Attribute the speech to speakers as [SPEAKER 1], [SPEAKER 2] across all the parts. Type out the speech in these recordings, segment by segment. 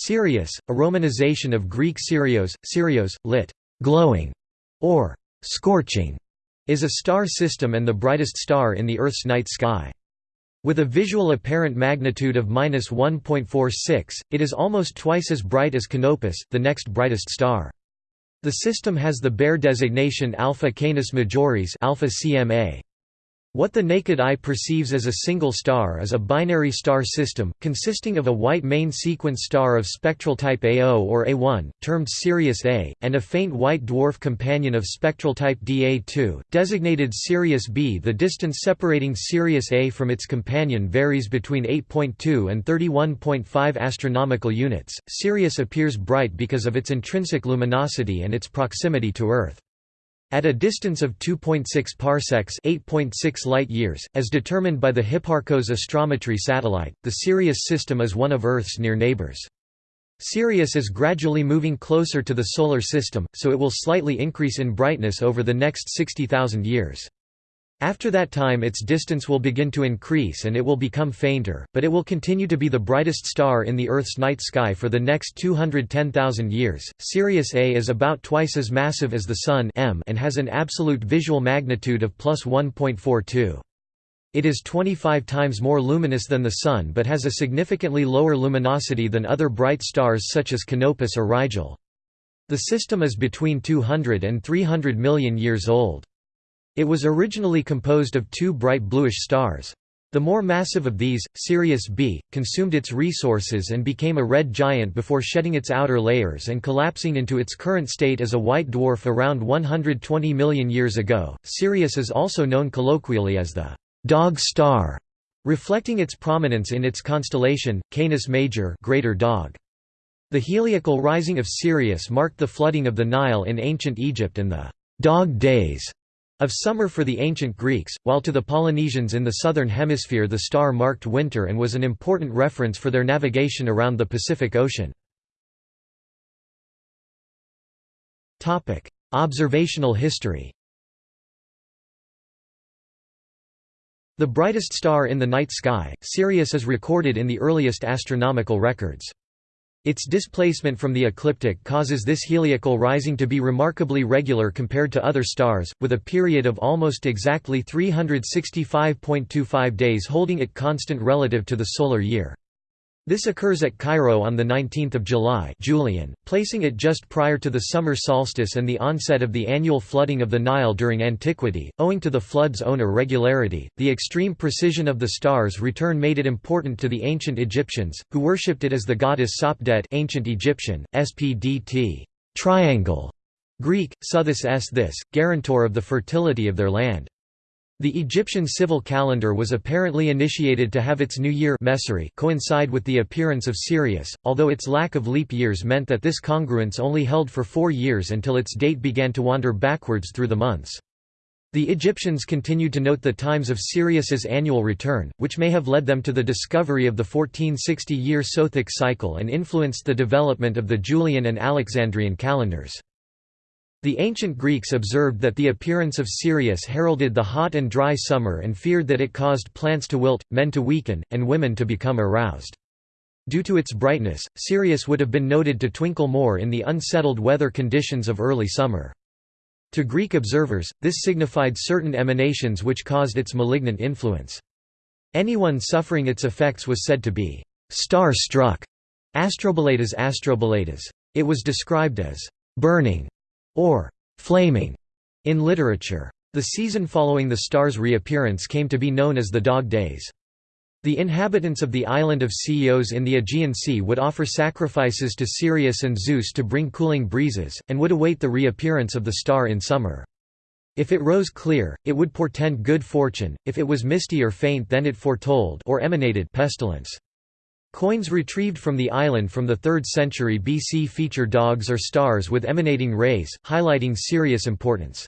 [SPEAKER 1] Sirius, a romanization of Greek Sirios, Sirios, lit. glowing, or scorching, is a star system and the brightest star in the Earth's night sky. With a visual apparent magnitude of 1.46, it is almost twice as bright as Canopus, the next brightest star. The system has the Bayer designation Alpha Canis Majoris alpha CMA. What the naked eye perceives as a single star is a binary star system, consisting of a white main sequence star of spectral type A0 or A1, termed Sirius A, and a faint white dwarf companion of spectral type DA2, designated Sirius B. The distance separating Sirius A from its companion varies between 8.2 and 31.5 astronomical units. Sirius appears bright because of its intrinsic luminosity and its proximity to Earth. At a distance of 2.6 parsecs 8.6 light-years, as determined by the Hipparcos astrometry satellite, the Sirius system is one of Earth's near neighbors. Sirius is gradually moving closer to the Solar System, so it will slightly increase in brightness over the next 60,000 years. After that time its distance will begin to increase and it will become fainter, but it will continue to be the brightest star in the Earth's night sky for the next 210,000 years. Sirius A is about twice as massive as the Sun M and has an absolute visual magnitude of plus 1.42. It is 25 times more luminous than the Sun but has a significantly lower luminosity than other bright stars such as Canopus or Rigel. The system is between 200 and 300 million years old. It was originally composed of two bright bluish stars. The more massive of these, Sirius B, consumed its resources and became a red giant before shedding its outer layers and collapsing into its current state as a white dwarf around 120 million years ago. Sirius is also known colloquially as the dog star, reflecting its prominence in its constellation, Canis Major greater dog. The heliacal rising of Sirius marked the flooding of the Nile in ancient Egypt and the dog days of summer for the ancient Greeks, while to the Polynesians in the southern hemisphere the star marked winter and was an important reference for their navigation around the Pacific Ocean. Observational history The brightest star in the night sky, Sirius is recorded in the earliest astronomical records. Its displacement from the ecliptic causes this heliacal rising to be remarkably regular compared to other stars, with a period of almost exactly 365.25 days holding it constant relative to the solar year. This occurs at Cairo on 19 July Julian, placing it just prior to the summer solstice and the onset of the annual flooding of the Nile during antiquity. Owing to the flood's own irregularity, the extreme precision of the star's return made it important to the ancient Egyptians, who worshipped it as the goddess Sopdet ancient Egyptian, Spdt triangle", Greek, Suthis s this, guarantor of the fertility of their land. The Egyptian civil calendar was apparently initiated to have its new year coincide with the appearance of Sirius, although its lack of leap years meant that this congruence only held for four years until its date began to wander backwards through the months. The Egyptians continued to note the times of Sirius's annual return, which may have led them to the discovery of the 1460-year Sothic cycle and influenced the development of the Julian and Alexandrian calendars. The ancient Greeks observed that the appearance of Sirius heralded the hot and dry summer and feared that it caused plants to wilt, men to weaken, and women to become aroused. Due to its brightness, Sirius would have been noted to twinkle more in the unsettled weather conditions of early summer. To Greek observers, this signified certain emanations which caused its malignant influence. Anyone suffering its effects was said to be star-struck. Astrobolatas astrobolatas. It was described as burning or flaming in literature. The season following the star's reappearance came to be known as the Dog Days. The inhabitants of the island of Chios in the Aegean Sea would offer sacrifices to Sirius and Zeus to bring cooling breezes, and would await the reappearance of the star in summer. If it rose clear, it would portend good fortune, if it was misty or faint then it foretold or emanated pestilence. Coins retrieved from the island from the 3rd century BC feature dogs or stars with emanating rays, highlighting Sirius' importance.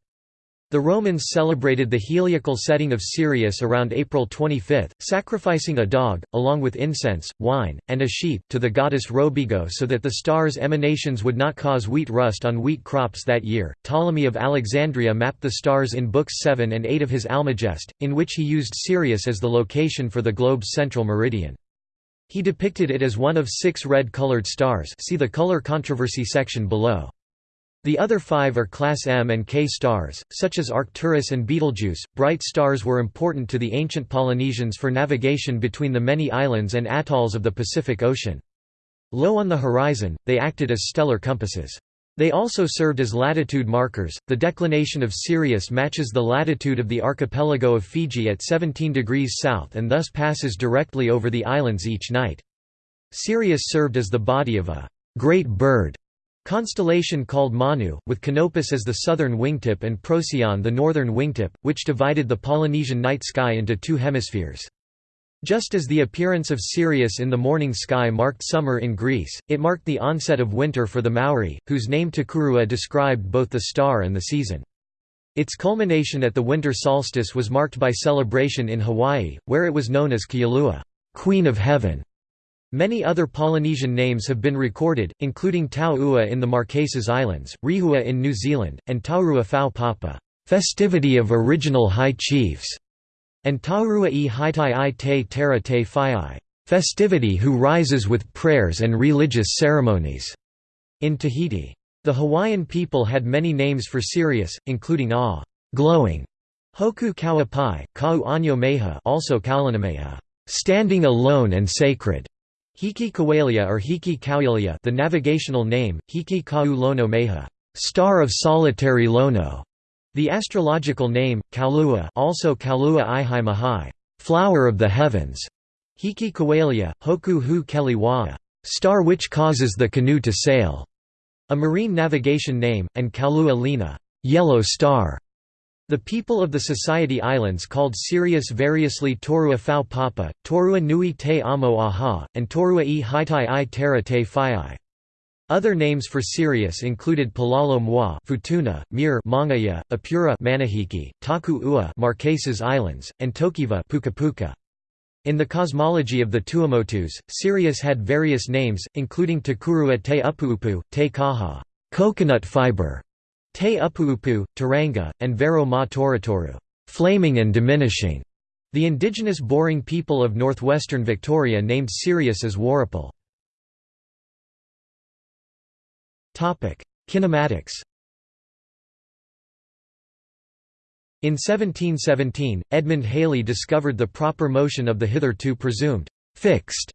[SPEAKER 1] The Romans celebrated the heliacal setting of Sirius around April 25, sacrificing a dog, along with incense, wine, and a sheep, to the goddess Robigo so that the star's emanations would not cause wheat rust on wheat crops that year. Ptolemy of Alexandria mapped the stars in Books 7 and 8 of his Almagest, in which he used Sirius as the location for the globe's central meridian. He depicted it as one of six red-colored stars see the color controversy section below. The other five are Class M and K stars, such as Arcturus and Betelgeuse. Bright stars were important to the ancient Polynesians for navigation between the many islands and atolls of the Pacific Ocean. Low on the horizon, they acted as stellar compasses. They also served as latitude markers. The declination of Sirius matches the latitude of the archipelago of Fiji at 17 degrees south and thus passes directly over the islands each night. Sirius served as the body of a great bird Constellation called Manu, with Canopus as the southern wingtip and Procyon the northern wingtip, which divided the Polynesian night sky into two hemispheres. Just as the appearance of Sirius in the morning sky marked summer in Greece, it marked the onset of winter for the Maori, whose name Takurua described both the star and the season. Its culmination at the winter solstice was marked by celebration in Hawaii, where it was known as Kealua, Queen of Heaven. Many other Polynesian names have been recorded, including Tau Ua in the Marquesas Islands, Rihua in New Zealand, and Taurua Fau Papa festivity of original high chiefs, and Taurua e Haitai i te Terra te festivity who rises with prayers and religious ceremonies, in Tahiti. The Hawaiian people had many names for Sirius, including A glowing, Hoku Kawapai, Kau Anyo Meha also Kaulanameha, standing alone and sacred, Hiki Kawalia or Hiki Kauilia the navigational name, Hiki Kau Lono Meha star of solitary Lono", the astrological name, Kaulua also Kaulua Ihai Mahai flower of the heavens", Hiki Kawalia, Hoku Hu Keliwaa, star which causes the canoe to sail", a marine navigation name, and Kaulua Lina yellow star", the people of the Society Islands called Sirius variously Torua Fau Papa, Torua Nui Te Amo Aha, and Torua e Haitai i Terra te Whaiai. Other names for Sirius included Palalo Mwa, Futuna, Mir, Mangaia, Apura, Manihiki, Taku Ua, Marquesas Islands, and Tokiva, Pukapuka. In the cosmology of the Tuamotus, Sirius had various names, including Takurua te Upuupu, te Kaha, coconut fiber, Te Upuupu, Taranga, and Vero Ma Toratoru flaming and diminishing". The indigenous Boorong people of northwestern Victoria named Sirius as Warrapul. Kinematics In 1717, Edmund Halley discovered the proper motion of the hitherto presumed fixed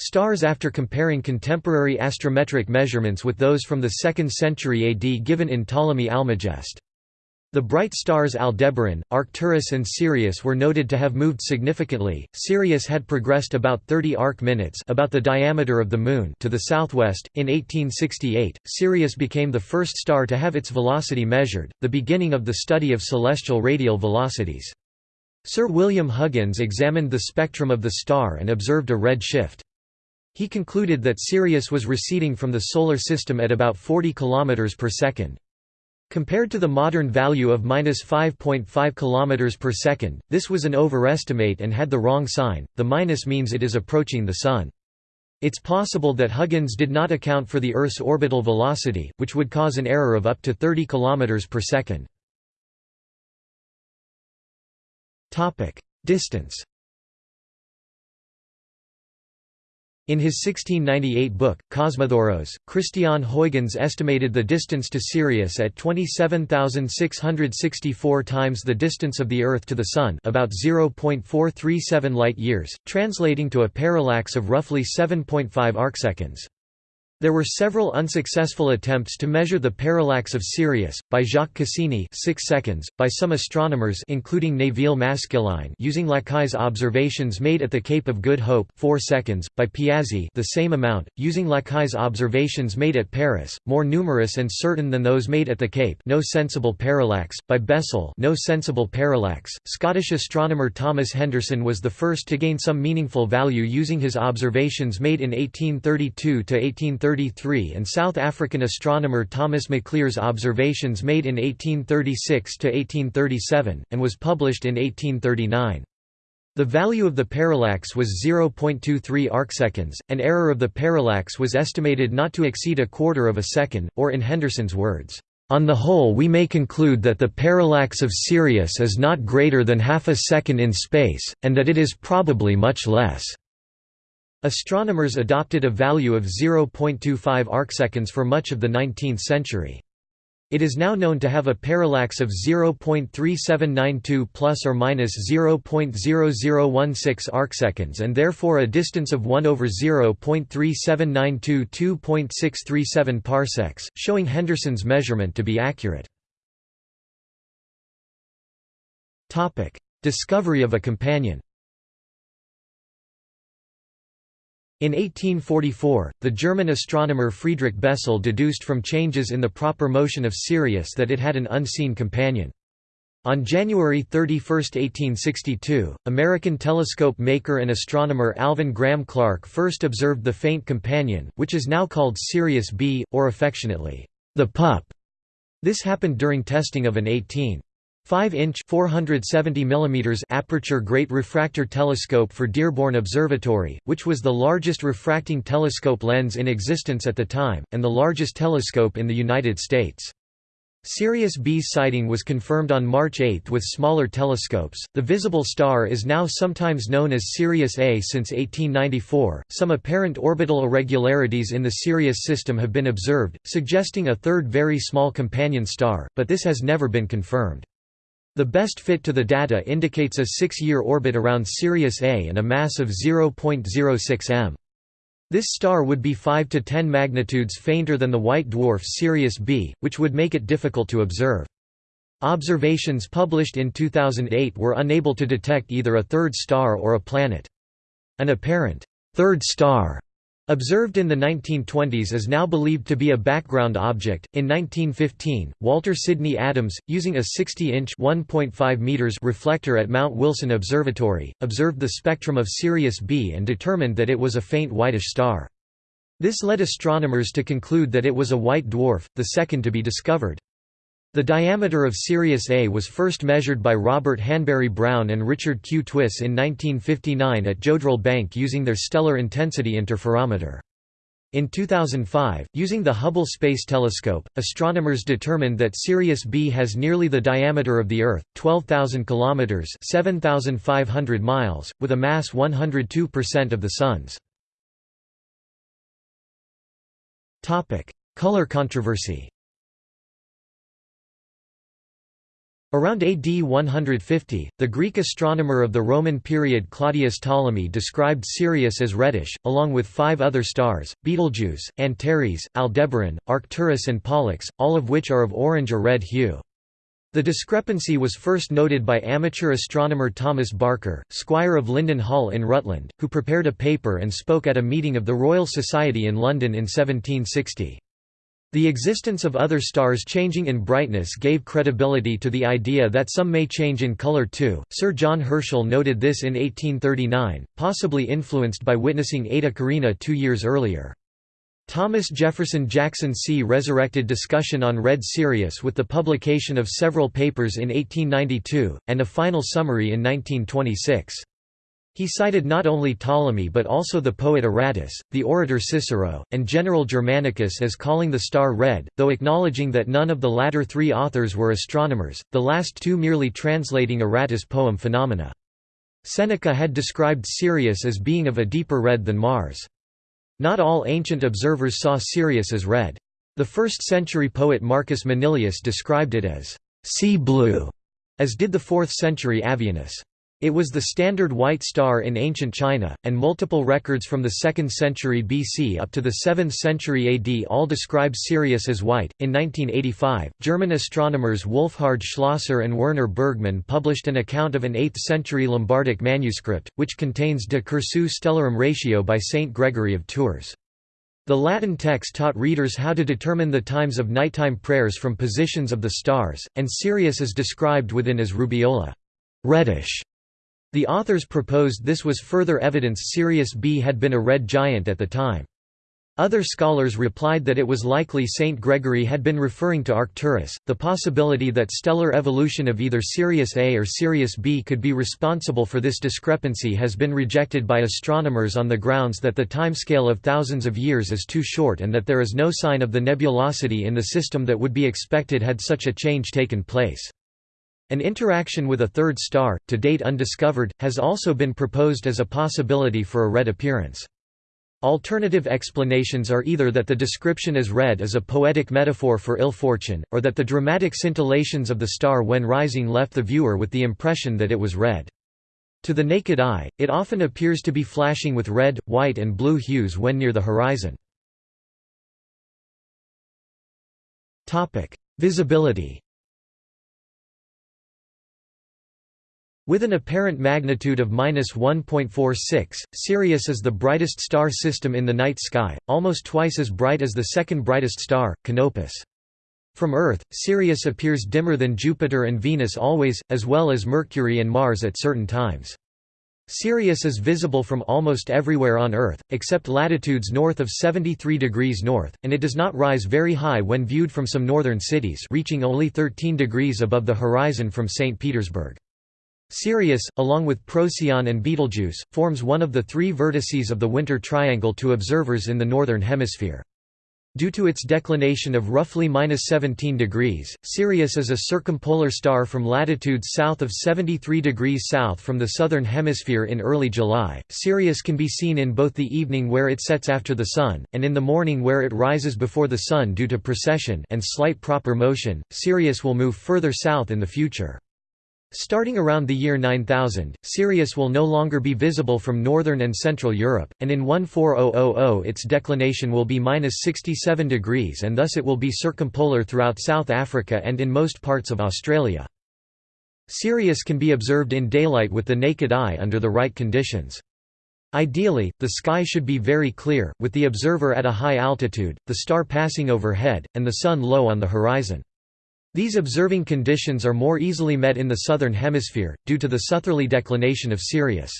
[SPEAKER 1] Stars after comparing contemporary astrometric measurements with those from the 2nd century AD given in Ptolemy Almagest. The bright stars Aldebaran, Arcturus and Sirius were noted to have moved significantly. Sirius had progressed about 30 arc minutes, about the diameter of the moon, to the southwest. In 1868, Sirius became the first star to have its velocity measured, the beginning of the study of celestial radial velocities. Sir William Huggins examined the spectrum of the star and observed a red shift. He concluded that Sirius was receding from the Solar System at about 40 km per second. Compared to the modern value of 5.5 km per second, this was an overestimate and had the wrong sign, the minus means it is approaching the Sun. It's possible that Huggins did not account for the Earth's orbital velocity, which would cause an error of up to 30 km per second. Distance In his 1698 book, Cosmothoros, Christian Huygens estimated the distance to Sirius at 27,664 times the distance of the Earth to the Sun about 0.437 light-years, translating to a parallax of roughly 7.5 arcseconds. There were several unsuccessful attempts to measure the parallax of Sirius, by Jacques Cassini 6 seconds, by some astronomers including Nevil Maskelyne using Lacaille's observations made at the Cape of Good Hope 4 seconds, by Piazzi the same amount, using Lacaille's observations made at Paris, more numerous and certain than those made at the Cape no sensible parallax, by Bessel no sensible parallax. Scottish astronomer Thomas Henderson was the first to gain some meaningful value using his observations made in 1832 to 1830 1833 and South African astronomer Thomas Maclear's observations made in 1836–1837, and was published in 1839. The value of the parallax was 0.23 arcseconds, and error of the parallax was estimated not to exceed a quarter of a second, or in Henderson's words, "...on the whole we may conclude that the parallax of Sirius is not greater than half a second in space, and that it is probably much less." Astronomers adopted a value of 0.25 arcseconds for much of the 19th century. It is now known to have a parallax of 0.3792 plus or minus 0.0016 arcseconds and therefore a distance of 1 over 0.3792 2.637 parsecs, showing Henderson's measurement to be accurate. Topic: Discovery of a companion. In 1844, the German astronomer Friedrich Bessel deduced from changes in the proper motion of Sirius that it had an unseen companion. On January 31, 1862, American telescope maker and astronomer Alvan Graham Clark first observed the faint companion, which is now called Sirius B, or affectionately, the pup. This happened during testing of an 18 5-inch (470 mm) aperture Great Refractor Telescope for Dearborn Observatory, which was the largest refracting telescope lens in existence at the time, and the largest telescope in the United States. Sirius B's sighting was confirmed on March 8 with smaller telescopes. The visible star is now sometimes known as Sirius A since 1894. Some apparent orbital irregularities in the Sirius system have been observed, suggesting a third very small companion star, but this has never been confirmed. The best fit to the data indicates a six-year orbit around Sirius A and a mass of 0.06 m. This star would be 5 to 10 magnitudes fainter than the white dwarf Sirius B, which would make it difficult to observe. Observations published in 2008 were unable to detect either a third star or a planet. An apparent third star Observed in the 1920s is now believed to be a background object. In 1915, Walter Sidney Adams, using a 60-inch (1.5 meters) reflector at Mount Wilson Observatory, observed the spectrum of Sirius B and determined that it was a faint whitish star. This led astronomers to conclude that it was a white dwarf, the second to be discovered. The diameter of Sirius A was first measured by Robert Hanbury Brown and Richard Q. Twiss in 1959 at Jodrell Bank using their stellar intensity interferometer. In 2005, using the Hubble Space Telescope, astronomers determined that Sirius B has nearly the diameter of the Earth, 12,000 kilometers (7,500 miles), with a mass 102% of the Sun's. Topic: Color controversy. Around AD 150, the Greek astronomer of the Roman period Claudius Ptolemy described Sirius as reddish, along with five other stars, Betelgeuse, Antares, Aldebaran, Arcturus and Pollux, all of which are of orange or red hue. The discrepancy was first noted by amateur astronomer Thomas Barker, squire of Lyndon Hall in Rutland, who prepared a paper and spoke at a meeting of the Royal Society in London in 1760. The existence of other stars changing in brightness gave credibility to the idea that some may change in color too. Sir John Herschel noted this in 1839, possibly influenced by witnessing Eta Carinae two years earlier. Thomas Jefferson Jackson See. resurrected discussion on red Sirius with the publication of several papers in 1892, and a final summary in 1926. He cited not only Ptolemy but also the poet Aratus, the orator Cicero, and General Germanicus as calling the star red, though acknowledging that none of the latter three authors were astronomers, the last two merely translating Aratus' poem Phaenomena. Seneca had described Sirius as being of a deeper red than Mars. Not all ancient observers saw Sirius as red. The first-century poet Marcus Manilius described it as sea blue, as did the 4th-century Avienus. It was the standard white star in ancient China, and multiple records from the 2nd century BC up to the 7th century AD all describe Sirius as white. In 1985, German astronomers Wolfhard Schlosser and Werner Bergmann published an account of an 8th century Lombardic manuscript, which contains De Cursu Stellarum Ratio by Saint Gregory of Tours. The Latin text taught readers how to determine the times of nighttime prayers from positions of the stars, and Sirius is described within as rubeola. reddish the authors proposed this was further evidence Sirius B had been a red giant at the time. Other scholars replied that it was likely Saint Gregory had been referring to Arcturus. The possibility that stellar evolution of either Sirius A or Sirius B could be responsible for this discrepancy has been rejected by astronomers on the grounds that the timescale of thousands of years is too short and that there is no sign of the nebulosity in the system that would be expected had such a change taken place. An interaction with a third star, to date undiscovered, has also been proposed as a possibility for a red appearance. Alternative explanations are either that the description as red is a poetic metaphor for ill fortune, or that the dramatic scintillations of the star when rising left the viewer with the impression that it was red. To the naked eye, it often appears to be flashing with red, white and blue hues when near the horizon. Visibility With an apparent magnitude of 1.46, Sirius is the brightest star system in the night sky, almost twice as bright as the second brightest star, Canopus. From Earth, Sirius appears dimmer than Jupiter and Venus always, as well as Mercury and Mars at certain times. Sirius is visible from almost everywhere on Earth, except latitudes north of 73 degrees north, and it does not rise very high when viewed from some northern cities reaching only 13 degrees above the horizon from St. Petersburg. Sirius, along with Procyon and Betelgeuse, forms one of the three vertices of the Winter Triangle to observers in the Northern Hemisphere. Due to its declination of roughly 17 degrees, Sirius is a circumpolar star from latitudes south of 73 degrees south from the Southern Hemisphere in early July. Sirius can be seen in both the evening where it sets after the Sun, and in the morning where it rises before the Sun due to precession and slight proper motion. Sirius will move further south in the future. Starting around the year 9000, Sirius will no longer be visible from northern and central Europe, and in 14000 its declination will be minus 67 degrees and thus it will be circumpolar throughout South Africa and in most parts of Australia. Sirius can be observed in daylight with the naked eye under the right conditions. Ideally, the sky should be very clear, with the observer at a high altitude, the star passing overhead, and the Sun low on the horizon. These observing conditions are more easily met in the southern hemisphere, due to the southerly declination of Sirius.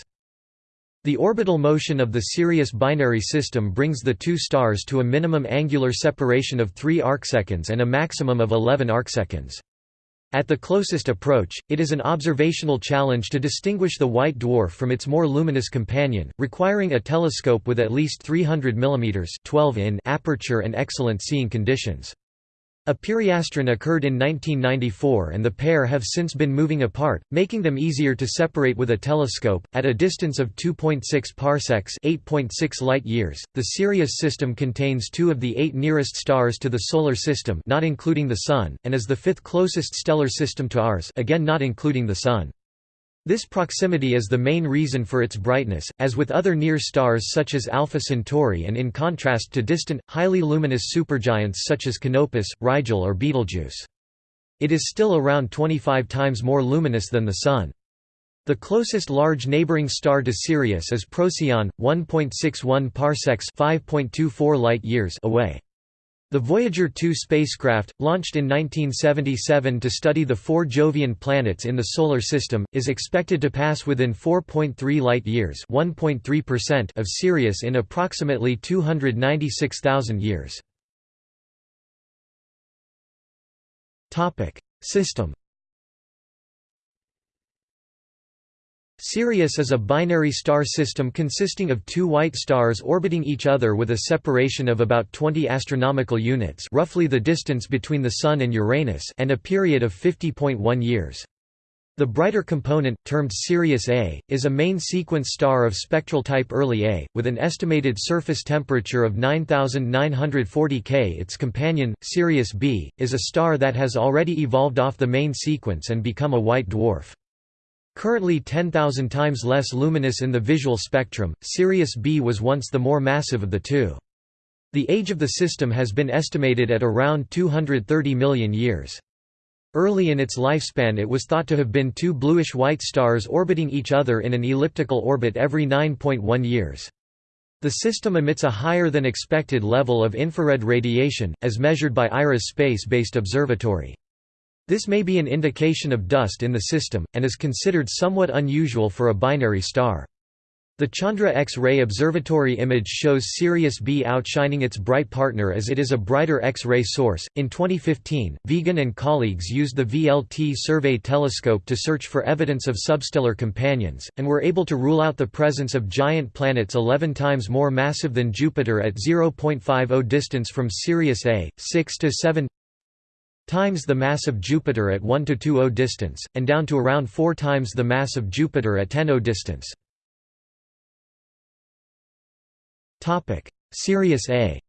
[SPEAKER 1] The orbital motion of the Sirius binary system brings the two stars to a minimum angular separation of 3 arcseconds and a maximum of 11 arcseconds. At the closest approach, it is an observational challenge to distinguish the white dwarf from its more luminous companion, requiring a telescope with at least 300 mm 12 in aperture and excellent seeing conditions. A periastron occurred in 1994 and the pair have since been moving apart, making them easier to separate with a telescope. At a distance of 2.6 parsecs (8.6 light-years), the Sirius system contains two of the eight nearest stars to the solar system, not including the sun, and is the fifth closest stellar system to ours, again not including the sun. This proximity is the main reason for its brightness, as with other near stars such as Alpha Centauri and in contrast to distant, highly luminous supergiants such as Canopus, Rigel or Betelgeuse. It is still around 25 times more luminous than the Sun. The closest large neighboring star to Sirius is Procyon, 1.61 parsecs (5.24 light-years) away. The Voyager 2 spacecraft, launched in 1977 to study the four Jovian planets in the Solar System, is expected to pass within 4.3 light-years of Sirius in approximately 296,000 years. System Sirius is a binary star system consisting of two white stars orbiting each other with a separation of about 20 astronomical units roughly the distance between the Sun and Uranus and a period of 50.1 years. The brighter component, termed Sirius A, is a main sequence star of spectral type early A, with an estimated surface temperature of 9940 K. Its companion, Sirius B, is a star that has already evolved off the main sequence and become a white dwarf. Currently 10,000 times less luminous in the visual spectrum, Sirius B was once the more massive of the two. The age of the system has been estimated at around 230 million years. Early in its lifespan it was thought to have been two bluish-white stars orbiting each other in an elliptical orbit every 9.1 years. The system emits a higher than expected level of infrared radiation, as measured by IRAS space-based observatory. This may be an indication of dust in the system, and is considered somewhat unusual for a binary star. The Chandra X-ray observatory image shows Sirius B outshining its bright partner as it is a brighter X-ray source. In 2015, Vigan and colleagues used the VLT survey telescope to search for evidence of substellar companions, and were able to rule out the presence of giant planets 11 times more massive than Jupiter at 0.50 distance from Sirius A, 6 to 7 times the mass of Jupiter at 1 to 2 distance, and down to around 4 times the mass of Jupiter at 10 distance. Sirius A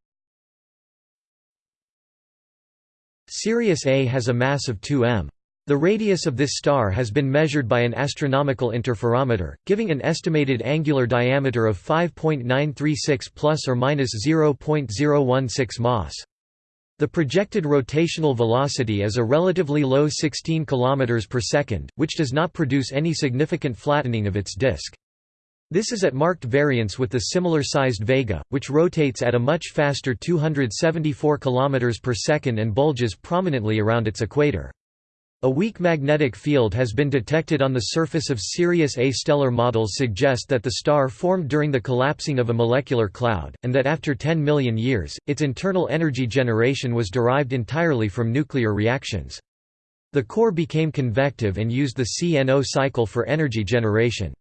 [SPEAKER 1] Sirius A has a mass of 2 m. The radius of this star has been measured by an astronomical interferometer, giving an estimated angular diameter of 5.936 plus or minus 0.016 mas. The projected rotational velocity is a relatively low 16 km per second, which does not produce any significant flattening of its disk. This is at marked variance with the similar-sized Vega, which rotates at a much faster 274 km per second and bulges prominently around its equator. A weak magnetic field has been detected on the surface of Sirius A. Stellar models suggest that the star formed during the collapsing of a molecular cloud, and that after 10 million years, its internal energy generation was derived entirely from nuclear reactions. The core became convective and used the CNO cycle for energy generation.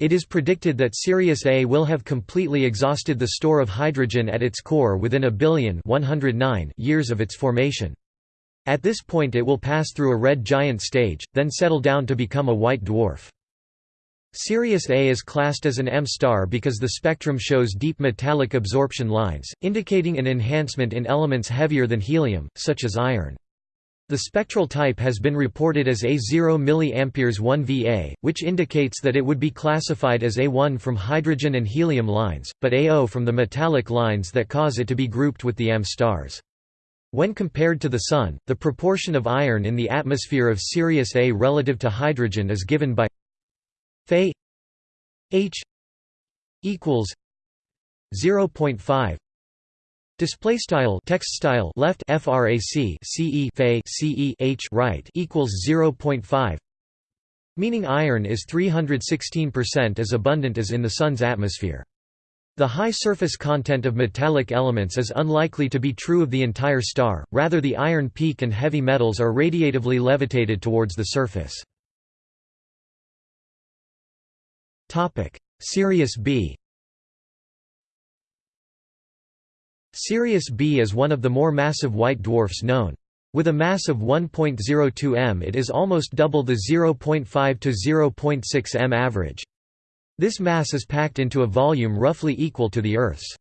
[SPEAKER 1] It is predicted that Sirius A will have completely exhausted the store of hydrogen at its core within a billion 109 years of its formation. At this point it will pass through a red giant stage, then settle down to become a white dwarf. Sirius A is classed as an M star because the spectrum shows deep metallic absorption lines, indicating an enhancement in elements heavier than helium, such as iron. The spectral type has been reported as A0 mA 1 Va, which indicates that it would be classified as A1 from hydrogen and helium lines, but A0 from the metallic lines that cause it to be grouped with the M stars. When compared to the Sun, the proportion of iron in the atmosphere of Sirius A relative to hydrogen is given by Fe H equals 0.5 Display style text style left frac ce fe ce h right equals 0.5 meaning iron is 316% as abundant as in the sun's atmosphere the high surface content of metallic elements is unlikely to be true of the entire star, rather the iron peak and heavy metals are radiatively levitated towards the surface. Sirius B Sirius B is one of the more massive white dwarfs known. With a mass of 1.02 m it is almost double the 0.5 to 0.6 m average. This mass is packed into a volume roughly equal to the Earth's.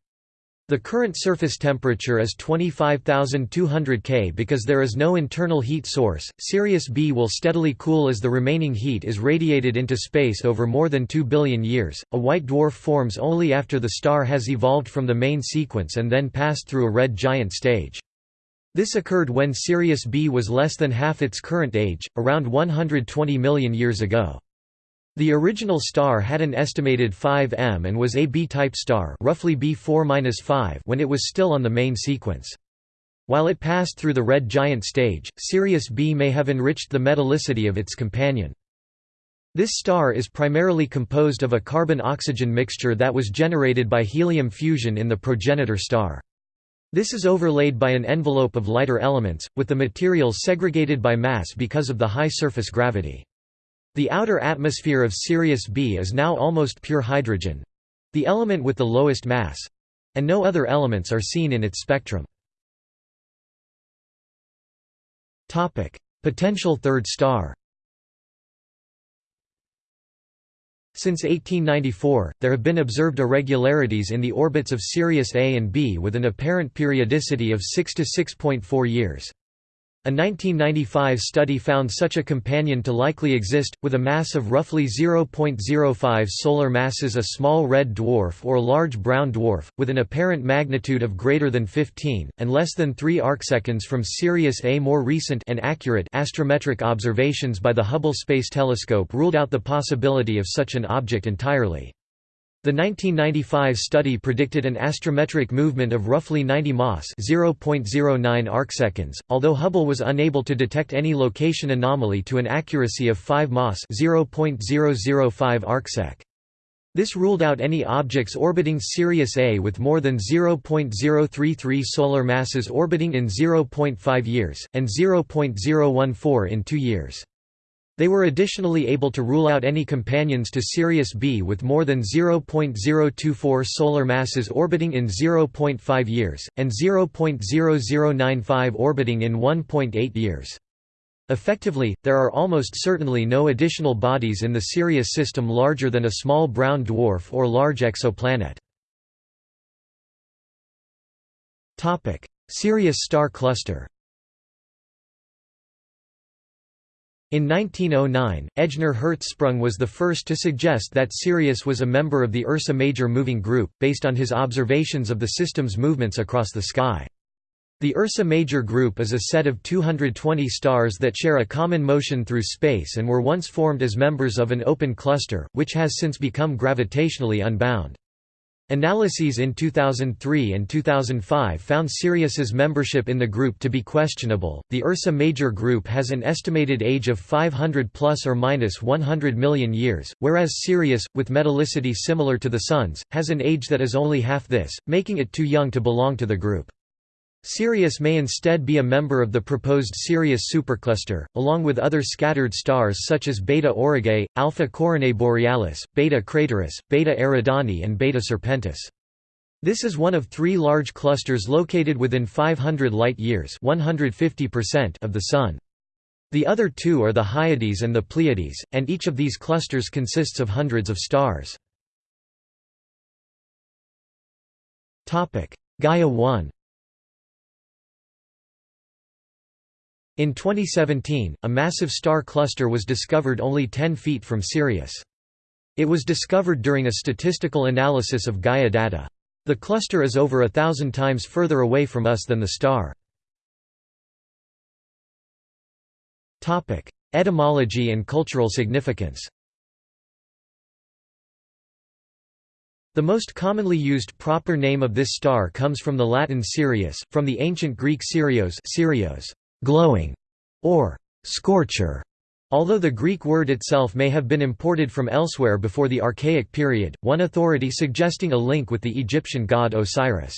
[SPEAKER 1] The current surface temperature is 25,200 K because there is no internal heat source. Sirius B will steadily cool as the remaining heat is radiated into space over more than 2 billion years. A white dwarf forms only after the star has evolved from the main sequence and then passed through a red giant stage. This occurred when Sirius B was less than half its current age, around 120 million years ago. The original star had an estimated 5 m and was a B-type star roughly B4-5 when it was still on the main sequence. While it passed through the red giant stage, Sirius B may have enriched the metallicity of its companion. This star is primarily composed of a carbon-oxygen mixture that was generated by helium fusion in the progenitor star. This is overlaid by an envelope of lighter elements, with the materials segregated by mass because of the high surface gravity. The outer atmosphere of Sirius B is now almost pure hydrogen—the element with the lowest mass—and no other elements are seen in its spectrum. Potential third star Since 1894, there have been observed irregularities in the orbits of Sirius A and B with an apparent periodicity of 6 to 6.4 years. A 1995 study found such a companion to likely exist, with a mass of roughly 0.05 solar masses a small red dwarf or large brown dwarf, with an apparent magnitude of greater than 15, and less than 3 arcseconds from Sirius A. More recent and accurate astrometric observations by the Hubble Space Telescope ruled out the possibility of such an object entirely. The 1995 study predicted an astrometric movement of roughly 90 mas (0.09 arcseconds), although Hubble was unable to detect any location anomaly to an accuracy of 5 mas (0.005 arcsec). This ruled out any objects orbiting Sirius A with more than 0.033 solar masses orbiting in 0.5 years, and 0.014 in 2 years. They were additionally able to rule out any companions to Sirius B with more than 0.024 solar masses orbiting in 0.5 years, and 0.0095 orbiting in 1.8 years. Effectively, there are almost certainly no additional bodies in the Sirius system larger than a small brown dwarf or large exoplanet. Sirius star cluster In 1909, Ejnar Hertzsprung was the first to suggest that Sirius was a member of the Ursa Major moving group, based on his observations of the system's movements across the sky. The Ursa Major group is a set of 220 stars that share a common motion through space and were once formed as members of an open cluster, which has since become gravitationally unbound. Analyses in 2003 and 2005 found Sirius's membership in the group to be questionable. The Ursa Major group has an estimated age of 500 plus or minus 100 million years, whereas Sirius, with metallicity similar to the Sun's, has an age that is only half this, making it too young to belong to the group. Sirius may instead be a member of the proposed Sirius supercluster, along with other scattered stars such as Beta Aurigae, Alpha Coronae Borealis, Beta Crateris, Beta Eridani and Beta Serpentis. This is one of three large clusters located within 500 light-years of the Sun. The other two are the Hyades and the Pleiades, and each of these clusters consists of hundreds of stars. Gaia 1 In 2017, a massive star cluster was discovered only 10 feet from Sirius. It was discovered during a statistical analysis of Gaia data. The cluster is over a thousand times further away from us than the star. Etymology and cultural significance The most commonly used proper name of this star comes from the Latin Sirius, from the ancient Greek Sirios, Sirios glowing, or scorcher. Although the Greek word itself may have been imported from elsewhere before the Archaic period, one authority suggesting a link with the Egyptian god Osiris.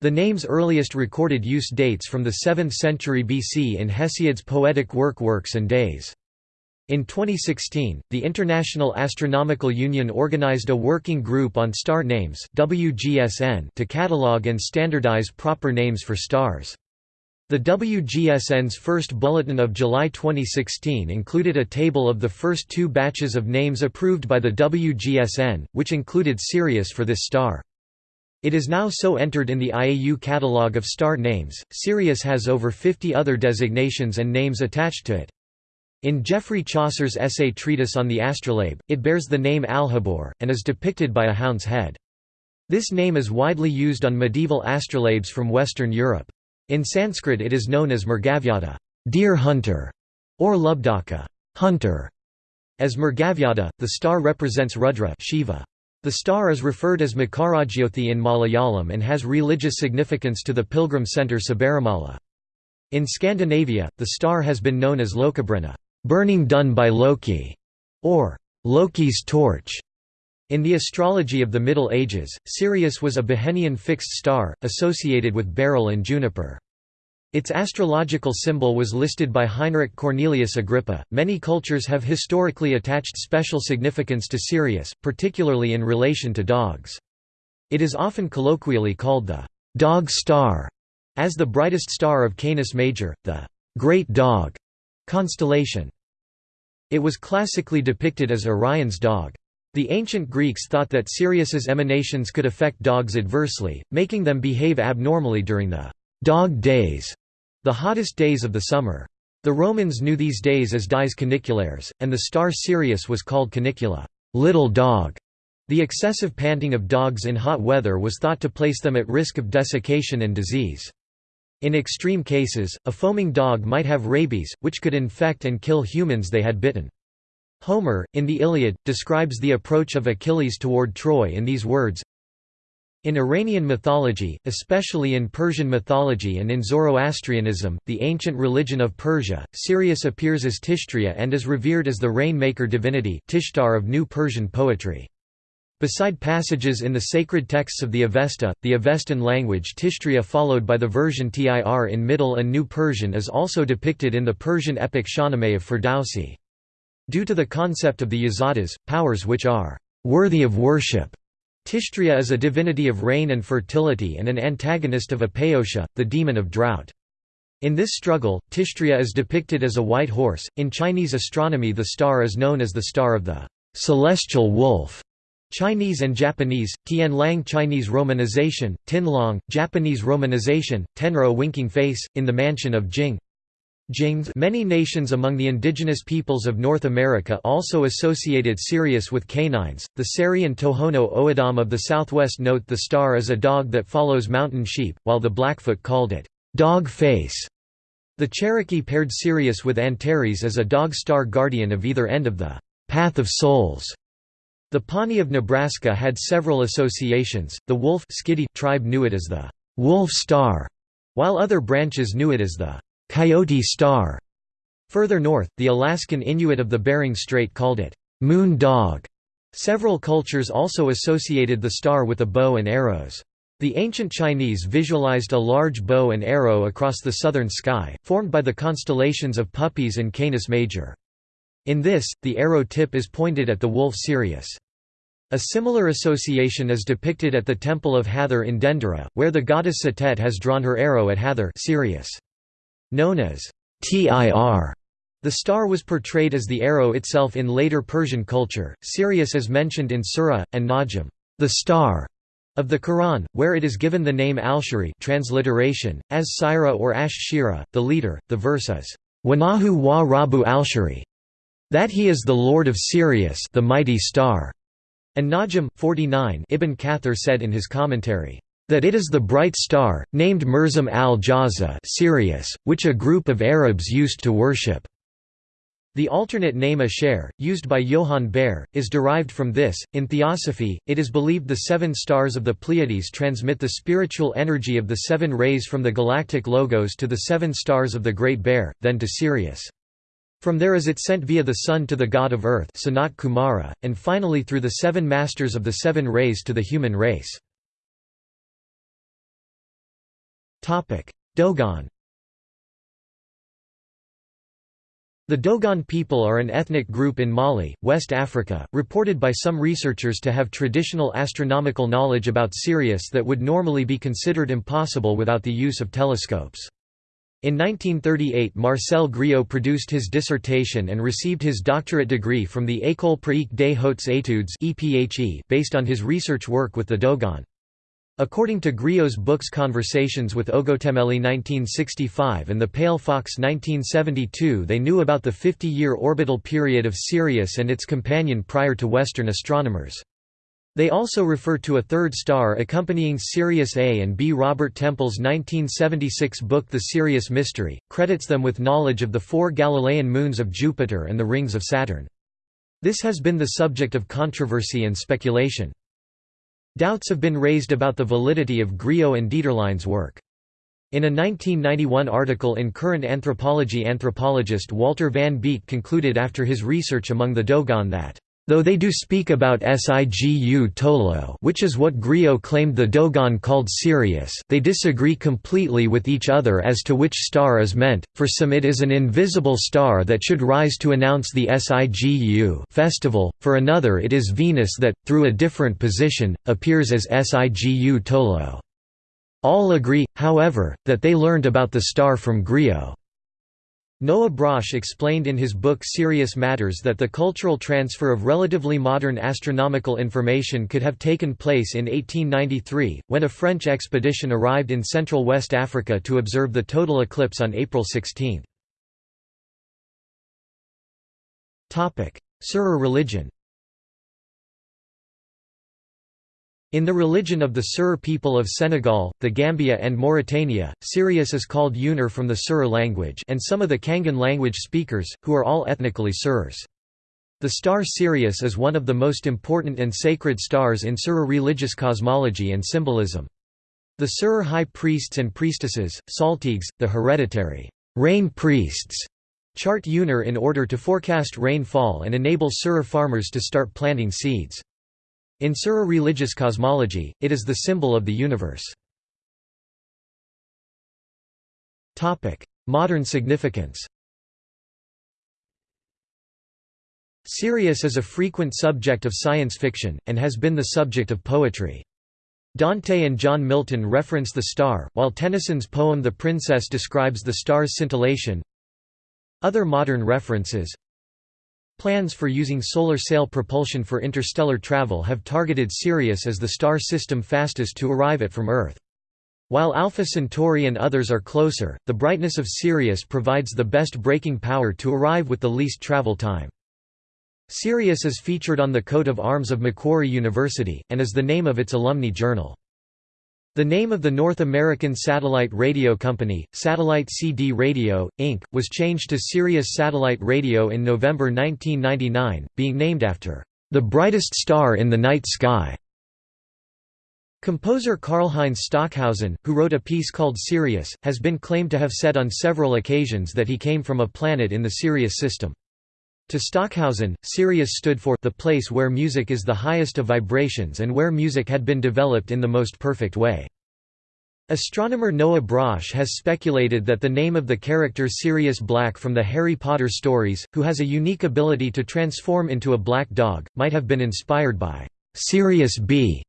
[SPEAKER 1] The name's earliest recorded use dates from the 7th century BC in Hesiod's poetic work Works and Days. In 2016, the International Astronomical Union organized a working group on star names WGSN to catalog and standardize proper names for stars. The WGSN's first bulletin of July 2016 included a table of the first two batches of names approved by the WGSN, which included Sirius for this star. It is now so entered in the IAU catalogue of star names. Sirius has over 50 other designations and names attached to it. In Geoffrey Chaucer's essay treatise on the astrolabe, it bears the name Alhabour, and is depicted by a hound's head. This name is widely used on medieval astrolabes from Western Europe. In Sanskrit it is known as Mrgavyada deer hunter", or Lubdaka hunter". As Mrgavyada, the star represents Rudra Shiva. The star is referred as Makarajyothi in Malayalam and has religious significance to the pilgrim centre Sabarimala. In Scandinavia, the star has been known as Lokabrunna burning done by Loki", or Loki's torch. In the astrology of the Middle Ages, Sirius was a Behenian fixed star, associated with beryl and juniper. Its astrological symbol was listed by Heinrich Cornelius Agrippa. Many cultures have historically attached special significance to Sirius, particularly in relation to dogs. It is often colloquially called the dog star, as the brightest star of Canis Major, the great dog constellation. It was classically depicted as Orion's dog. The ancient Greeks thought that Sirius's emanations could affect dogs adversely, making them behave abnormally during the dog days, the hottest days of the summer. The Romans knew these days as dies caniculares, and the star Sirius was called canicula little dog". The excessive panting of dogs in hot weather was thought to place them at risk of desiccation and disease. In extreme cases, a foaming dog might have rabies, which could infect and kill humans they had bitten. Homer, in the Iliad, describes the approach of Achilles toward Troy in these words in Iranian mythology, especially in Persian mythology and in Zoroastrianism, the ancient religion of Persia, Sirius appears as Tishtria and is revered as the rainmaker divinity Tishtar of New Persian poetry. Beside passages in the sacred texts of the Avesta, the Avestan language Tishtria followed by the version Tir in Middle and New Persian is also depicted in the Persian epic Shahnameh of Ferdowsi. Due to the concept of the yazatas, powers which are worthy of worship, Tishtria is a divinity of rain and fertility and an antagonist of Apayosha, the demon of drought. In this struggle, Tishtria is depicted as a white horse. In Chinese astronomy, the star is known as the star of the celestial wolf. Chinese and Japanese, Tianlang Chinese romanization, Tianlong, Japanese romanization, Tenro winking face, in the mansion of Jing Jing Many nations among the indigenous peoples of North America also associated Sirius with canines. The Seri and Tohono O'odham of the southwest note the star as a dog that follows mountain sheep, while the Blackfoot called it dog face. The Cherokee paired Sirius with Antares as a dog star guardian of either end of the path of souls. The Pawnee of Nebraska had several associations. The Wolf tribe knew it as the wolf star, while other branches knew it as the Coyote Star. Further north, the Alaskan Inuit of the Bering Strait called it Moon Dog. Several cultures also associated the star with a bow and arrows. The ancient Chinese visualized a large bow and arrow across the southern sky, formed by the constellations of Puppis and Canis Major. In this, the arrow tip is pointed at the wolf Sirius. A similar association is depicted at the Temple of Hathor in Dendera, where the goddess Satet has drawn her arrow at Hathor Sirius. Known as Tir, the star was portrayed as the arrow itself in later Persian culture. Sirius is mentioned in Surah and Najm, the star of the Quran, where it is given the name Al-Shari transliteration, as Sira or Ash-Shira, the leader. The verse is, Wanahu wa Rabu al-Shari, that he is the Lord of Sirius the mighty star. And Najm 49 Ibn Kathir said in his commentary, that it is the bright star, named Mirzam al-Jawza which a group of Arabs used to worship. The alternate name Aschere, used by Johann Bayer, is derived from this. In theosophy, it is believed the seven stars of the Pleiades transmit the spiritual energy of the seven rays from the galactic logos to the seven stars of the Great Bear, then to Sirius. From there is it sent via the sun to the god of earth Sanat Kumara, and finally through the seven masters of the seven rays to the human race. Dogon The Dogon people are an ethnic group in Mali, West Africa, reported by some researchers to have traditional astronomical knowledge about Sirius that would normally be considered impossible without the use of telescopes. In 1938 Marcel Griaule produced his dissertation and received his doctorate degree from the École pratique des hautes études based on his research work with the Dogon. According to Griaule's books Conversations with Ogotemmêli 1965 and The Pale Fox 1972 they knew about the 50-year orbital period of Sirius and its companion prior to Western astronomers. They also refer to a third star accompanying Sirius A and B. Robert Temple's 1976 book The Sirius Mystery, credits them with knowledge of the four Galilean moons of Jupiter and the rings of Saturn. This has been the subject of controversy and speculation. Doubts have been raised about the validity of Griaule and Dieterlen's work. In a 1991 article in Current Anthropology anthropologist Walter van Beek concluded after his research among the Dogon that Though they do speak about Sigu Tolo which is what Griaule claimed the Dogon called Sirius they disagree completely with each other as to which star is meant, for some it is an invisible star that should rise to announce the Sigu festival, for another it is Venus that, through a different position, appears as Sigu Tolo. All agree, however, that they learned about the star from Griaule. Noah Brosh explained in his book Sirius Matters that the cultural transfer of relatively modern astronomical information could have taken place in 1893, when a French expedition arrived in central West Africa to observe the total eclipse on April 16. Serer religion In the religion of the Serer people of Senegal, the Gambia and Mauritania, Sirius is called Yunar from the Serer language and some of the Cangin language speakers, who are all ethnically Serers. The star Sirius is one of the most important and sacred stars in Serer religious cosmology and symbolism. The Serer high priests and priestesses, saltigues, the hereditary rain priests, chart Yunar in order to forecast rainfall and enable Serer farmers to start planting seeds. In Serer religious cosmology, it is the symbol of the universe. Modern significance Sirius is a frequent subject of science fiction, and has been the subject of poetry. Dante and John Milton reference the star, while Tennyson's poem The Princess describes the star's scintillation. Other modern references Plans for using solar sail propulsion for interstellar travel have targeted Sirius as the star system fastest to arrive at from Earth. While Alpha Centauri and others are closer, the brightness of Sirius provides the best braking power to arrive with the least travel time. Sirius is featured on the coat of arms of Macquarie University, and is the name of its alumni journal. The name of the North American Satellite Radio Company, Satellite CD Radio, Inc., was changed to Sirius Satellite Radio in November 1999, being named after the brightest star in the night sky. Composer Karlheinz Stockhausen, who wrote a piece called Sirius, has been claimed to have said on several occasions that he came from a planet in the Sirius system. To Stockhausen, Sirius stood for the place where music is the highest of vibrations and where music had been developed in the most perfect way. Astronomer Noah Brosh has speculated that the name of the character Sirius Black from the Harry Potter stories, who has a unique ability to transform into a black dog, might have been inspired by Sirius B.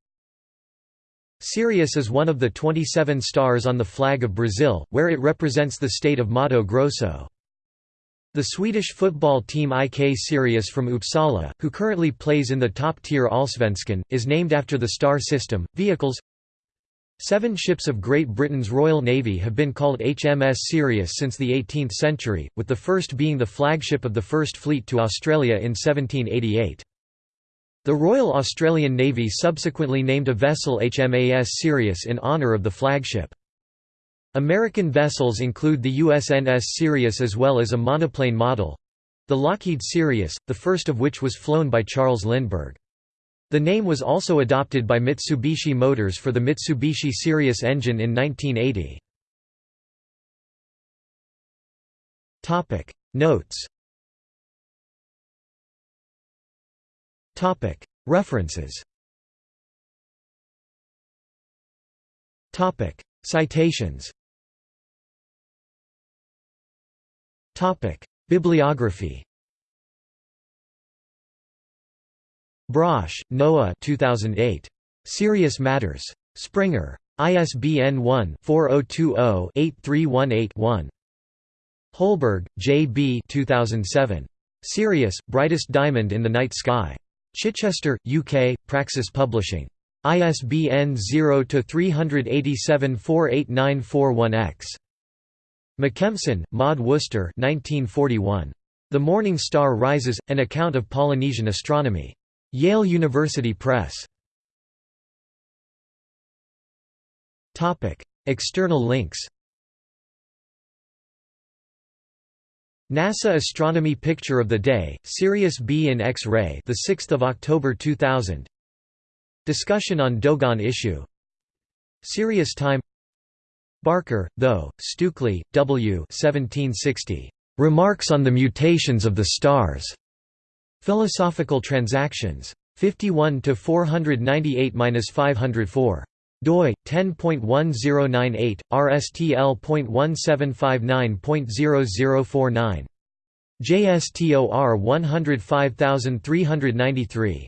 [SPEAKER 1] Sirius is one of the 27 stars on the flag of Brazil, where it represents the state of Mato Grosso. The Swedish football team IK Sirius from Uppsala, who currently plays in the top-tier Allsvenskan, is named after the star system. Vehicles Seven ships of Great Britain's Royal Navy have been called HMS Sirius since the 18th century, with the first being the flagship of the First Fleet to Australia in 1788. The Royal Australian Navy subsequently named a vessel HMAS Sirius in honour of the flagship. American vessels include the USNS Sirius as well as a monoplane model—the Lockheed Sirius, the first of which was flown by Charles Lindbergh. The name was also adopted by Mitsubishi Motors for the Mitsubishi Sirius engine in 1980. Notes References Citations Topic: Bibliography. Brosh, Noah 2008. Sirius Matters. Springer. ISBN 1-4020-8318-1. Holberg, J. B. 2007. Sirius, Brightest Diamond in the Night Sky. Chichester, UK, Praxis Publishing. ISBN 0-387-48941-X. Makemson, Maud Worcester 1941. The Morning Star Rises, An Account of Polynesian Astronomy. Yale University Press. External links NASA Astronomy Picture of the Day, Sirius B in X-ray, the 6th of October 2000. Discussion on Dogon issue. Sirius Time Barker, though, Stukely, W. 1760. Remarks on the Mutations of the Stars. Philosophical Transactions. 51 to 498-504 doi 10.1098 rstl.1759.0049 JSTOR 105393